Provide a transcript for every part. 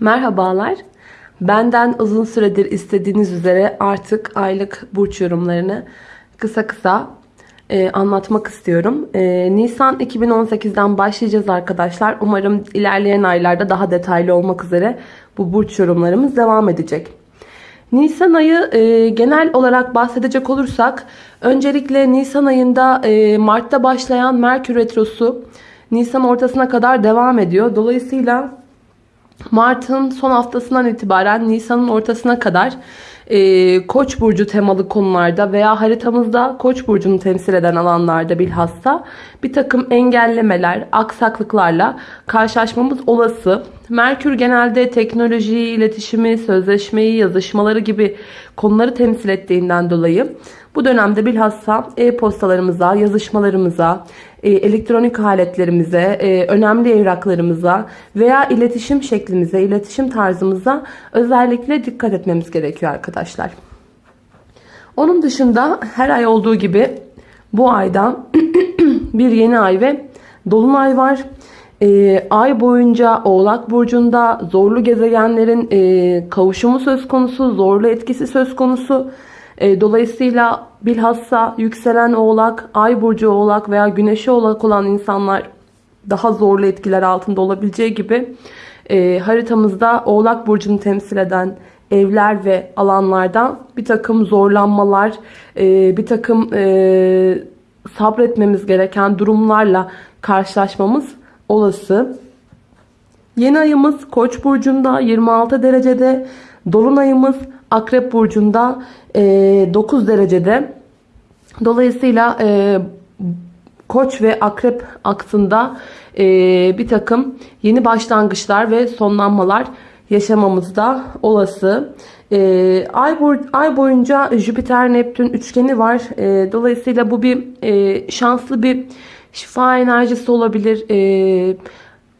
Merhabalar. Benden uzun süredir istediğiniz üzere artık aylık burç yorumlarını kısa kısa e, anlatmak istiyorum. E, Nisan 2018'den başlayacağız arkadaşlar. Umarım ilerleyen aylarda daha detaylı olmak üzere bu burç yorumlarımız devam edecek. Nisan ayı e, genel olarak bahsedecek olursak öncelikle Nisan ayında e, Mart'ta başlayan Merkür Retrosu Nisan ortasına kadar devam ediyor. Dolayısıyla Mart'ın son haftasından itibaren Nisan'ın ortasına kadar e, Koç burcu temalı konularda veya haritamızda Koç burcunu temsil eden alanlarda bilhassa bir takım engellemeler, aksaklıklarla karşılaşmamız olası. Merkür genelde teknolojiyi, iletişimi, sözleşmeyi, yazışmaları gibi konuları temsil ettiğinden dolayı bu dönemde bilhassa e-postalarımıza, yazışmalarımıza, elektronik aletlerimize, e, önemli evraklarımıza veya iletişim şeklimize, iletişim tarzımıza özellikle dikkat etmemiz gerekiyor arkadaşlar. Onun dışında her ay olduğu gibi bu ayda bir yeni ay ve dolunay var. E, ay boyunca Oğlak Burcu'nda zorlu gezegenlerin e, kavuşumu söz konusu, zorlu etkisi söz konusu. E, dolayısıyla bilhassa yükselen oğlak, ay burcu oğlak veya güneşi oğlak olan insanlar daha zorlu etkiler altında olabileceği gibi e, haritamızda oğlak burcunu temsil eden evler ve alanlardan bir takım zorlanmalar, e, bir takım sabretmemiz gereken durumlarla karşılaşmamız olası. Yeni ayımız Koç burcunda 26 derecede, dolunayımız Akrep burcunda 9 e, derecede. Dolayısıyla e, Koç ve Akrep aksında e, bir takım yeni başlangıçlar ve sonlanmalar yaşamamız da olası. ay, boy, ay boyunca Jüpiter Neptün üçgeni var. dolayısıyla bu bir şanslı bir şifa enerjisi olabilir.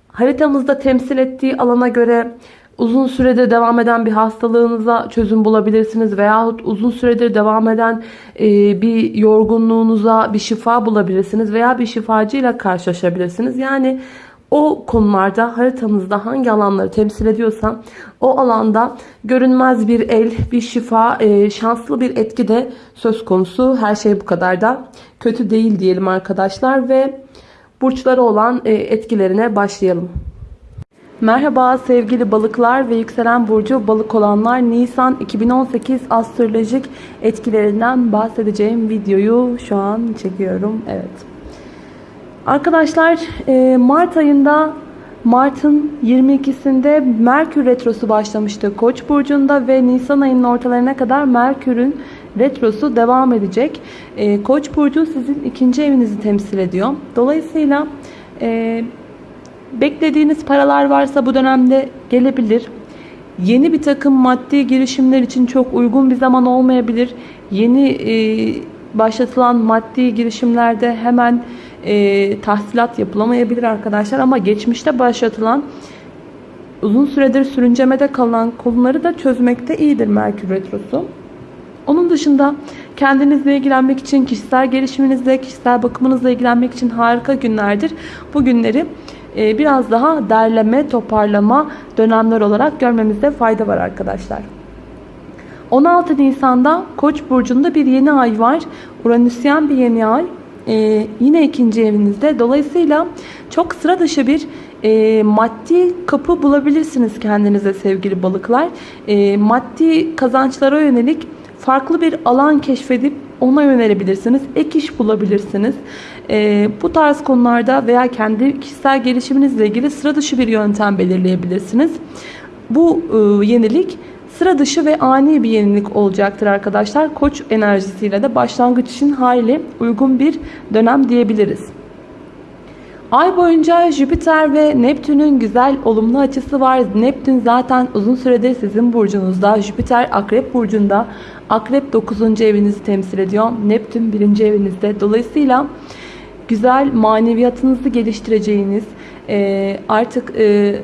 haritamızda temsil ettiği alana göre uzun süredir devam eden bir hastalığınıza çözüm bulabilirsiniz veyahut uzun süredir devam eden e, bir yorgunluğunuza bir şifa bulabilirsiniz veya bir şifacıyla karşılaşabilirsiniz. Yani o konularda haritanızda hangi alanları temsil ediyorsa o alanda görünmez bir el, bir şifa, e, şanslı bir etki de söz konusu. Her şey bu kadar da kötü değil diyelim arkadaşlar ve burçları olan e, etkilerine başlayalım. Merhaba sevgili balıklar ve yükselen burcu balık olanlar Nisan 2018 astrolojik etkilerinden bahsedeceğim videoyu şu an çekiyorum. Evet. Arkadaşlar e, Mart ayında Mart'ın 22'sinde Merkür Retrosu başlamıştı Koç burcunda ve Nisan ayının ortalarına kadar Merkür'ün retrosu devam edecek. E, Koç burcu sizin ikinci evinizi temsil ediyor. Dolayısıyla e, Beklediğiniz paralar varsa bu dönemde gelebilir. Yeni bir takım maddi girişimler için çok uygun bir zaman olmayabilir. Yeni e, başlatılan maddi girişimlerde hemen e, tahsilat yapılamayabilir arkadaşlar. Ama geçmişte başlatılan uzun süredir sürüncemede kalan konuları da çözmekte iyidir Merkür Retrosu. Onun dışında kendinizle ilgilenmek için, kişisel gelişiminizle, kişisel bakımınızla ilgilenmek için harika günlerdir. Bu günleri biraz daha derleme, toparlama dönemler olarak görmemizde fayda var arkadaşlar. 16 Nisan'da Koç burcunda bir yeni ay var. Uranüsyen bir yeni ay. Ee, yine ikinci evinizde. Dolayısıyla çok sıra dışı bir e, maddi kapı bulabilirsiniz kendinize sevgili balıklar. E, maddi kazançlara yönelik farklı bir alan keşfedip ona yönelebilirsiniz. Ek iş bulabilirsiniz. E, bu tarz konularda veya kendi kişisel gelişiminizle ilgili sıra dışı bir yöntem belirleyebilirsiniz. Bu e, yenilik sıra dışı ve ani bir yenilik olacaktır arkadaşlar. Koç enerjisiyle de başlangıç için hayli uygun bir dönem diyebiliriz. Ay boyunca Jüpiter ve Neptün'ün güzel olumlu açısı var. Neptün zaten uzun süredir sizin burcunuzda. Jüpiter Akrep burcunda. Akrep 9. evinizi temsil ediyor. Neptün 1. evinizde. Dolayısıyla güzel maneviyatınızı geliştireceğiniz, e, artık e,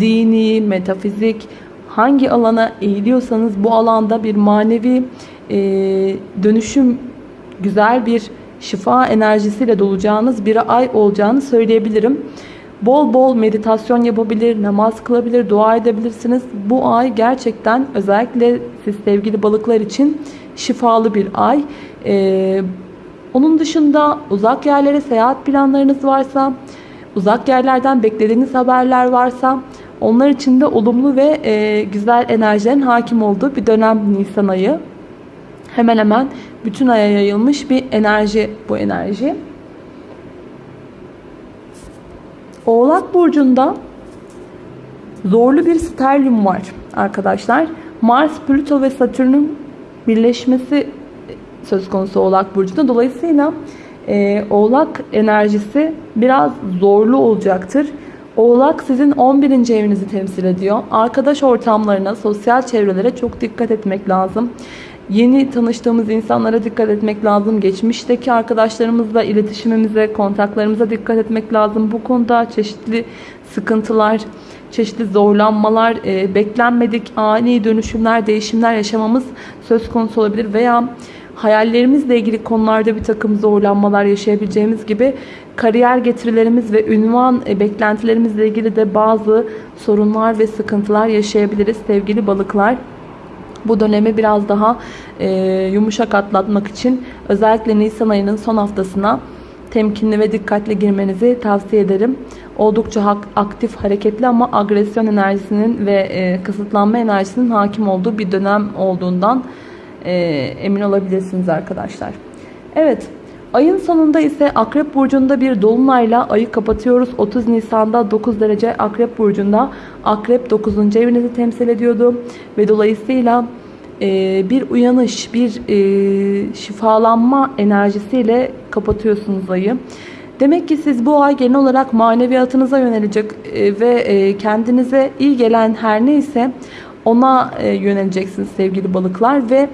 dini, metafizik hangi alana eğiliyorsanız bu alanda bir manevi e, dönüşüm, güzel bir şifa enerjisiyle dolacağınız bir ay olacağını söyleyebilirim. Bol bol meditasyon yapabilir, namaz kılabilir, dua edebilirsiniz. Bu ay gerçekten özellikle siz sevgili balıklar için şifalı bir ay. Ee, onun dışında uzak yerlere seyahat planlarınız varsa, uzak yerlerden beklediğiniz haberler varsa onlar için de olumlu ve e, güzel enerjilerin hakim olduğu bir dönem Nisan ayı. Hemen hemen bütün aya yayılmış bir enerji bu enerji. Oğlak Burcu'nda zorlu bir sterlium var arkadaşlar. Mars, Plüto ve Satürn'ün birleşmesi söz konusu Oğlak Burcu'nda. Dolayısıyla e, Oğlak enerjisi biraz zorlu olacaktır. Oğlak sizin 11. evinizi temsil ediyor. Arkadaş ortamlarına, sosyal çevrelere çok dikkat etmek lazım. Yeni tanıştığımız insanlara dikkat etmek lazım. Geçmişteki arkadaşlarımızla iletişimimize, kontaklarımıza dikkat etmek lazım. Bu konuda çeşitli sıkıntılar, çeşitli zorlanmalar, e, beklenmedik ani dönüşümler, değişimler yaşamamız söz konusu olabilir. Veya hayallerimizle ilgili konularda bir takım zorlanmalar yaşayabileceğimiz gibi kariyer getirilerimiz ve ünvan e, beklentilerimizle ilgili de bazı sorunlar ve sıkıntılar yaşayabiliriz sevgili balıklar. Bu dönemi biraz daha e, yumuşak atlatmak için özellikle Nisan ayının son haftasına temkinli ve dikkatli girmenizi tavsiye ederim. Oldukça aktif, hareketli ama agresyon enerjisinin ve e, kısıtlanma enerjisinin hakim olduğu bir dönem olduğundan e, emin olabilirsiniz arkadaşlar. Evet, ayın sonunda ise Akrep Burcu'nda bir dolunayla ayı kapatıyoruz. 30 Nisan'da 9 derece Akrep Burcu'nda Akrep 9. evinizi temsil ediyordu. Ve dolayısıyla e, bir uyanış, bir e, şifalanma enerjisiyle kapatıyorsunuz ayı. Demek ki siz bu ay genel olarak maneviyatınıza yönelecek e, ve kendinize iyi gelen her neyse ona yöneleceksiniz sevgili balıklar ve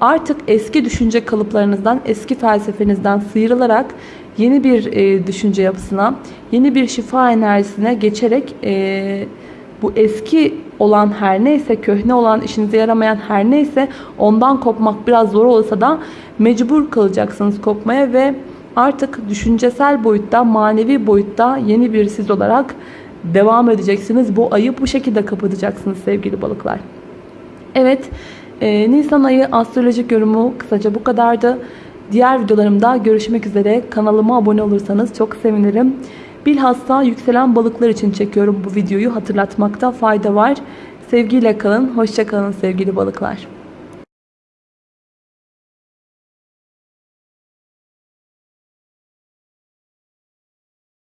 artık eski düşünce kalıplarınızdan, eski felsefenizden sıyrılarak yeni bir e, düşünce yapısına, yeni bir şifa enerjisine geçerek e, bu eski olan her neyse, köhne olan, işinize yaramayan her neyse ondan kopmak biraz zor olsa da mecbur kalacaksınız kopmaya ve artık düşüncesel boyutta, manevi boyutta yeni bir siz olarak devam edeceksiniz. Bu ayı bu şekilde kapatacaksınız sevgili balıklar. Evet, e, Nisan ayı astrolojik yorumu kısaca bu kadardı. Diğer videolarımda görüşmek üzere. Kanalıma abone olursanız çok sevinirim. Bilhassa yükselen balıklar için çekiyorum bu videoyu hatırlatmakta fayda var. Sevgiyle kalın, hoşça kalın sevgili balıklar.